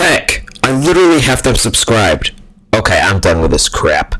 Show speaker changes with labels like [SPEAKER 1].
[SPEAKER 1] heck? I literally have them subscribed. Okay, I'm done with this crap.